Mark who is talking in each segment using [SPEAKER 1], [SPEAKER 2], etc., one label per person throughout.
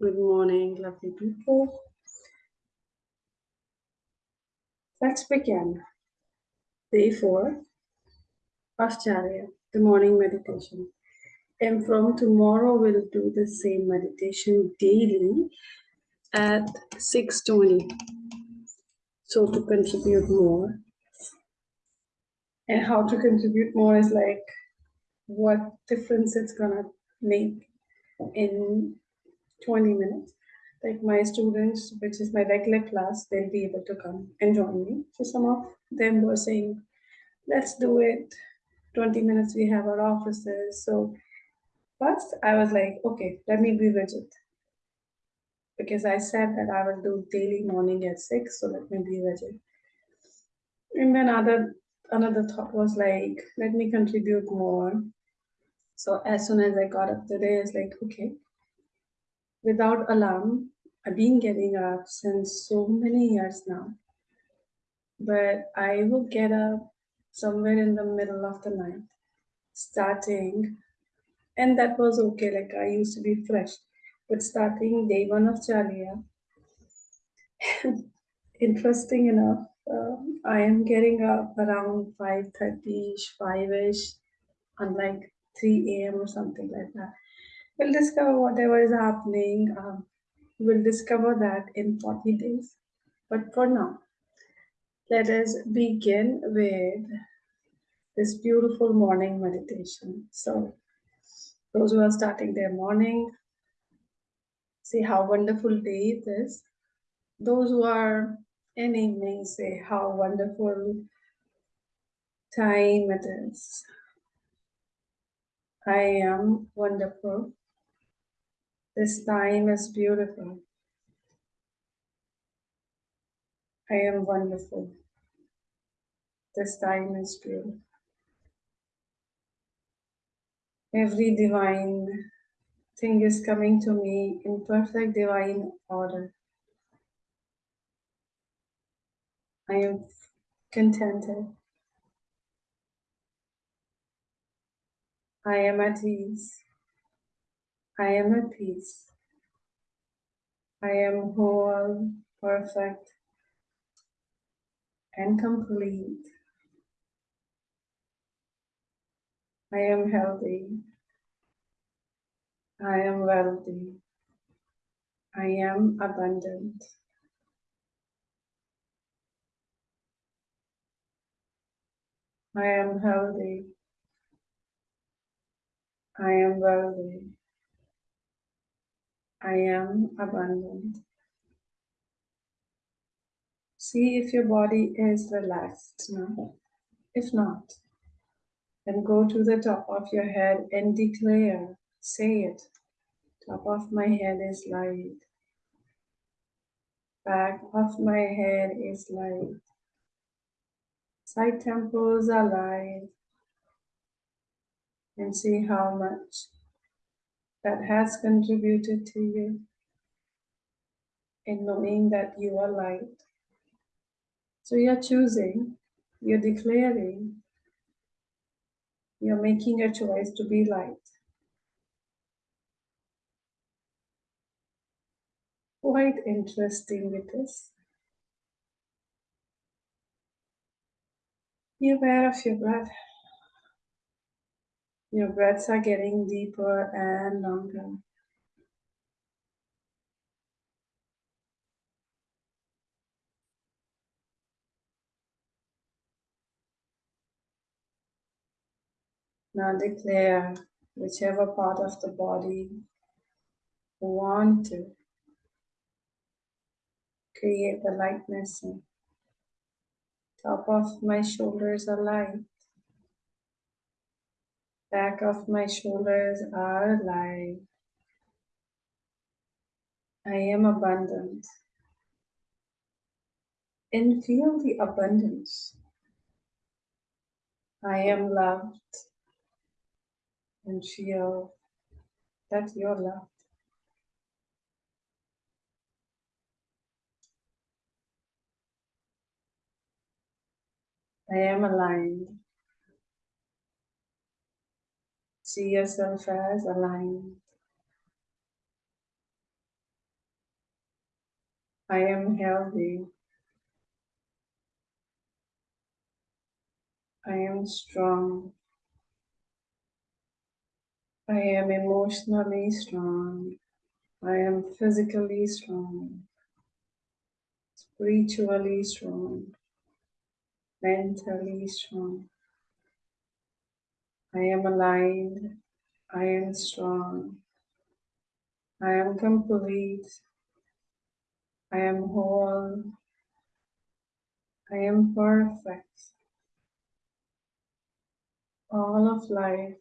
[SPEAKER 1] Good morning, lovely people. Let's begin. Day four of Charya, the morning meditation. And from tomorrow, we'll do the same meditation daily at 6.20. So to contribute more. And how to contribute more is like what difference it's gonna make in 20 minutes. Like my students, which is my regular class, they'll be able to come and join me. So some of them were saying, let's do it. 20 minutes, we have our offices. So first I was like, okay, let me be rigid. Because I said that I will do daily morning at six, so let me be rigid. And then other another thought was like, let me contribute more. So as soon as I got up today, it's like, okay, without alarm, I've been getting up since so many years now. But I will get up somewhere in the middle of the night, starting, and that was okay. Like I used to be fresh, but starting day one of Charya, interesting enough, uh, I am getting up around 5.30ish, 5ish, unlike 3 a.m. or something like that. We'll discover whatever is happening. Um, we'll discover that in 40 days. But for now, let us begin with this beautiful morning meditation. So, those who are starting their morning, see how wonderful day it is. Those who are in evening, say how wonderful time it is. I am wonderful. This time is beautiful. I am wonderful. This time is beautiful. Every divine thing is coming to me in perfect divine order. I am contented. I am at ease. I am at peace. I am whole, perfect, and complete. I am healthy. I am wealthy. I am abundant. I am healthy. I am wealthy. I am abundant. See if your body is relaxed now. If not, then go to the top of your head and declare, say it. Top of my head is light. Back of my head is light. Side temples are light. And see how much that has contributed to you in knowing that you are light. So you're choosing, you're declaring, you're making a choice to be light. Quite interesting it is. Be aware of your breath. Your breaths are getting deeper and longer. Now declare whichever part of the body you want to create the lightness. Top of my shoulders are light. Back of my shoulders are light. I am abundant. And feel the abundance. I am loved. And feel that you're loved. I am aligned. See yourself as aligned. I am healthy. I am strong. I am emotionally strong. I am physically strong, spiritually strong, mentally strong. I am aligned. I am strong. I am complete. I am whole. I am perfect. All of life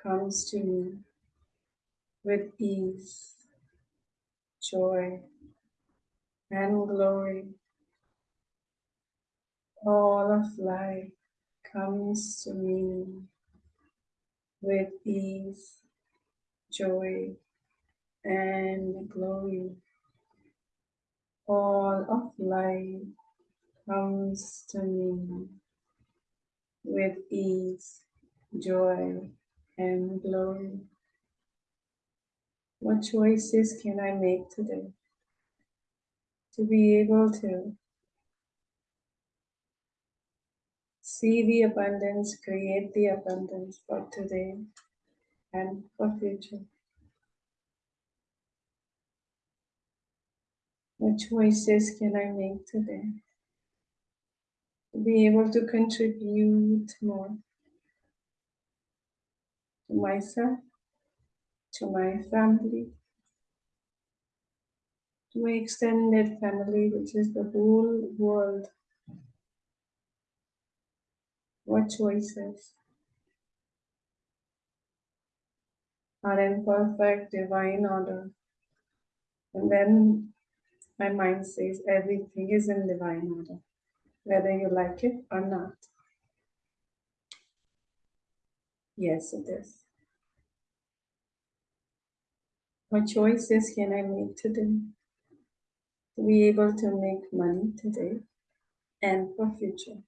[SPEAKER 1] comes to me with ease joy, and glory. All of life comes to me with ease, joy, and glory. All of life comes to me with ease, joy, and glory. What choices can I make today to be able to see the abundance, create the abundance for today and for future? What choices can I make today to be able to contribute more to myself to my family, to my extended family, which is the whole world. What choices are in perfect divine order? And then my mind says everything is in divine order, whether you like it or not. Yes, it is. What choices can I make today to be able to make money today and for future?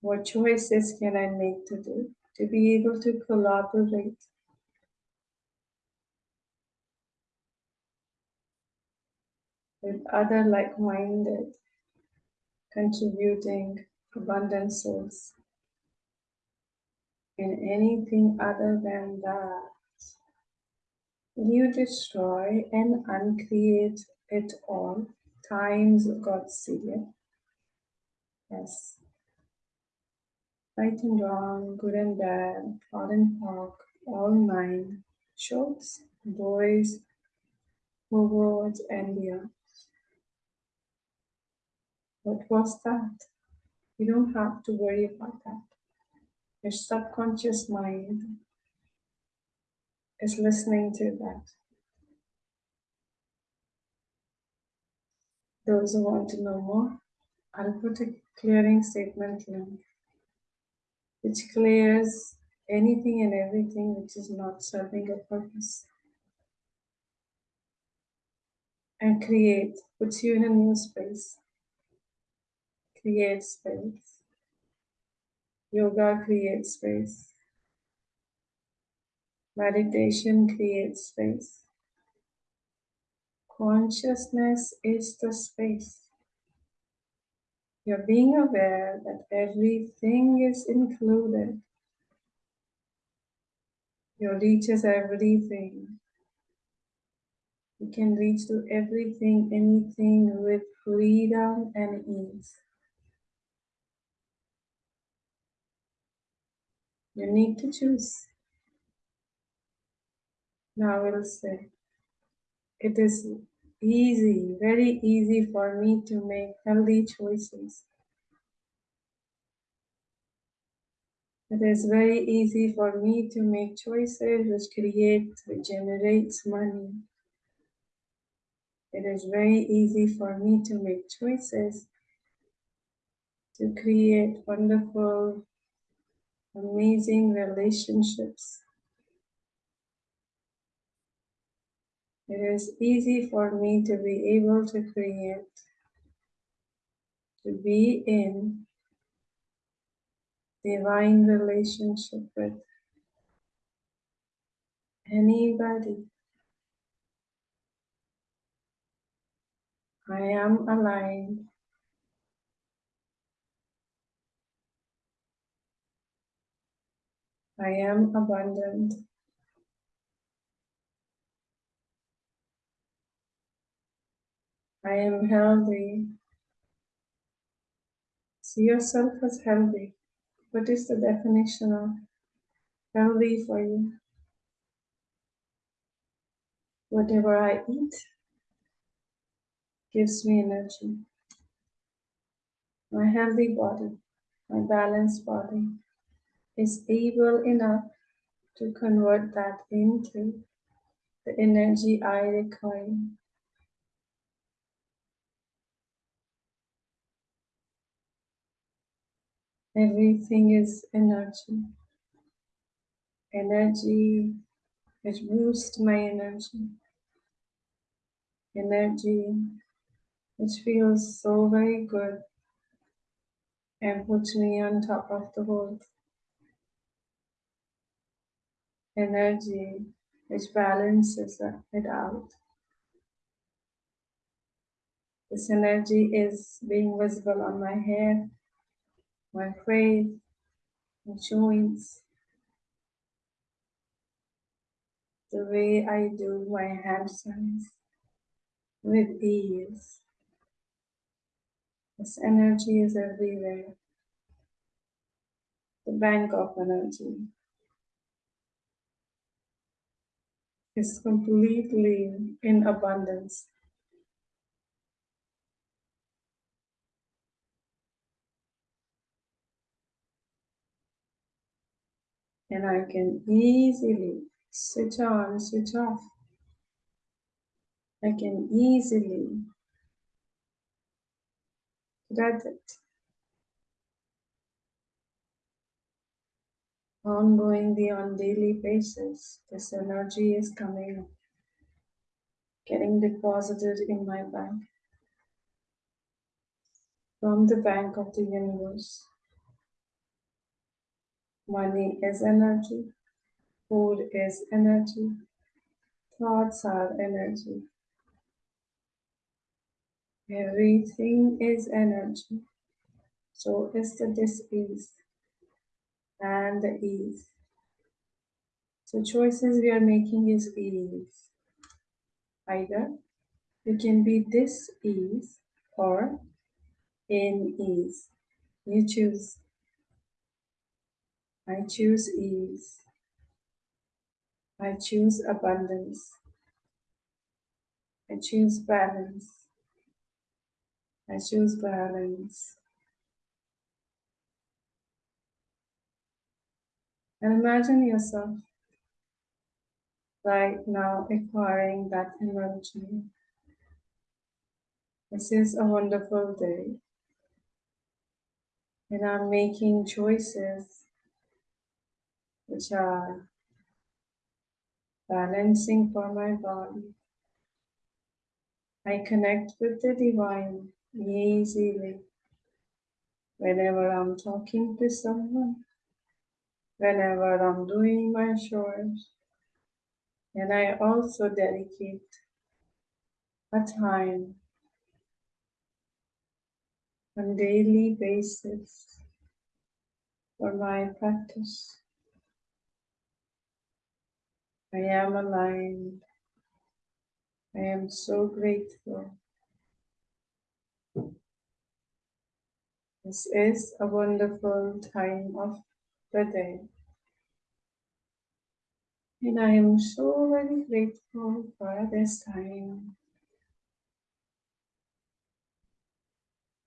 [SPEAKER 1] What choices can I make today to be able to collaborate with other like-minded, contributing abundant souls? in anything other than that. You destroy and uncreate it all times God see. Yes. Right and wrong, good and bad, POD and POC, all nine, shorts, boys, forwards, and beyond. What was that? You don't have to worry about that. Your subconscious mind is listening to that. Those who want to know more, I'll put a clearing statement link which clears anything and everything which is not serving a purpose. And create, puts you in a new space. Create space. Yoga creates space. Meditation creates space. Consciousness is the space. You're being aware that everything is included. You reaches everything. You can reach to everything, anything with freedom and ease. You need to choose. Now we'll say, it is easy, very easy for me to make healthy choices. It is very easy for me to make choices which create, which generates money. It is very easy for me to make choices to create wonderful amazing relationships. It is easy for me to be able to create, to be in divine relationship with anybody I am aligned. I am abundant. I am healthy. See yourself as healthy. What is the definition of healthy for you? Whatever I eat gives me energy. My healthy body, my balanced body is able enough to convert that into the energy I require. Everything is energy. Energy, it boosts my energy. Energy, which feels so very good and puts me on top of the world. Energy, which balances it out. This energy is being visible on my hair, my face, my joints, the way I do my hand signs with ease. This energy is everywhere. The bank of energy is completely in abundance. And I can easily switch on, switch off. I can easily get it. Ongoingly on daily basis, this energy is coming, getting deposited in my bank from the bank of the universe. Money is energy, food is energy, thoughts are energy. Everything is energy. So is the dis-ease and the ease. So choices we are making is ease. Either you can be dis-ease or in ease. You choose. I choose ease. I choose abundance. I choose balance. I choose balance. And imagine yourself right now acquiring that energy. This is a wonderful day. And I'm making choices which are balancing for my body. I connect with the divine easily whenever I'm talking to someone, whenever I'm doing my chores. And I also dedicate a time on daily basis for my practice. I am aligned. I am so grateful. This is a wonderful time of the day. And I am so very grateful for this time.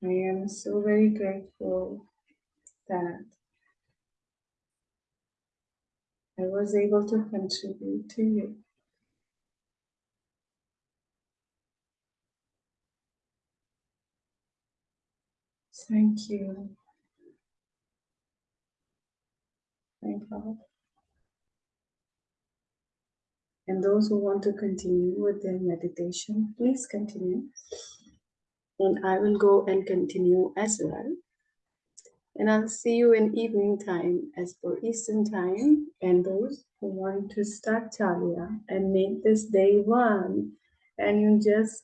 [SPEAKER 1] I am so very grateful that I was able to contribute to you. Thank you. Thank God. And those who want to continue with their meditation, please continue. And I will go and continue as well. And I'll see you in evening time as per Eastern time. And those who want to start Chalya and make this day one, and you just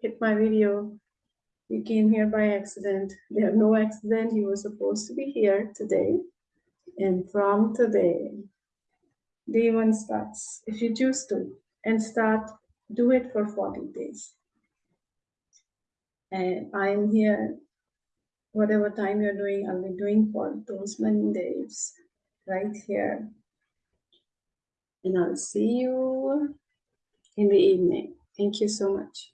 [SPEAKER 1] hit my video. You came here by accident. There's no accident. You were supposed to be here today. And from today, day one starts, if you choose to, and start, do it for 40 days. And I'm here, whatever time you're doing, I'll be doing for those many days right here. And I'll see you in the evening. Thank you so much.